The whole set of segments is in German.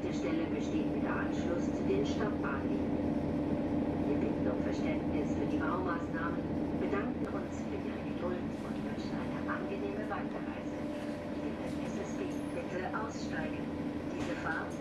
Haltestelle besteht wieder Anschluss zu den Stadtbahnlinien. Wir bitten um Verständnis für die Baumaßnahmen, bedanken uns für Ihre Geduld und wünschen eine angenehme Weiterreise. Liebe SSB, bitte aussteigen. Diese Fahrt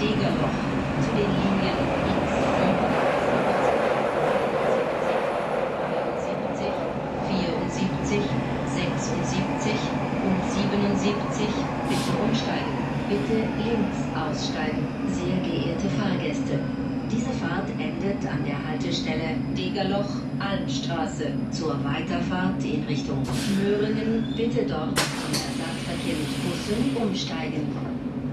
Degerloch zu den Linien X 70, 74, 76 und 77 bitte umsteigen. Bitte links aussteigen. Sehr geehrte Fahrgäste, diese Fahrt endet an der Haltestelle Degerloch Almstraße. Zur Weiterfahrt in Richtung Möhringen bitte dort zum Ersatzverkehr mit Bussen umsteigen.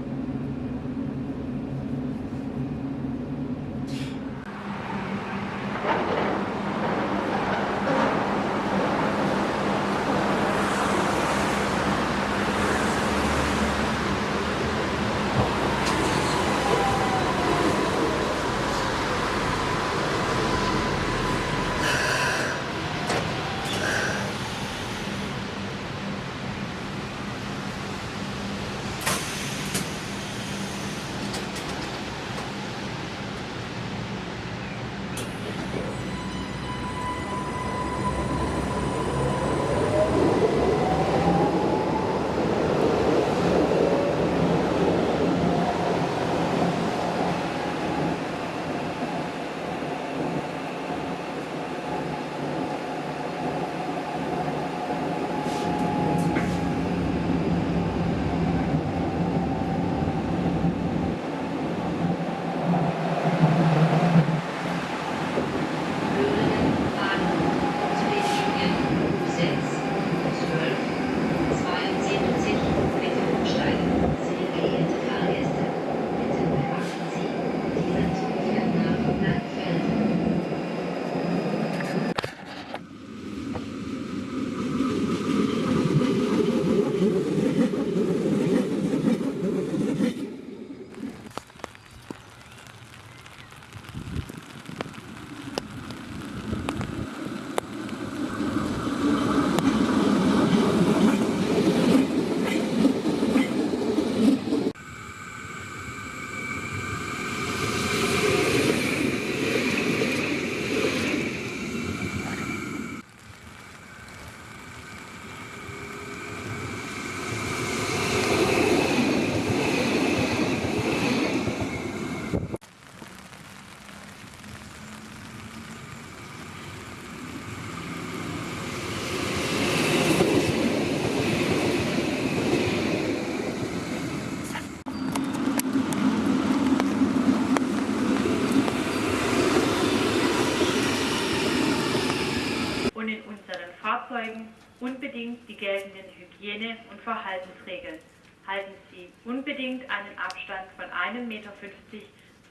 Hygiene- und Verhaltensregeln. Halten Sie unbedingt einen Abstand von 1,50 Meter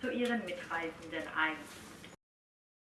zu Ihren Mitreisenden ein.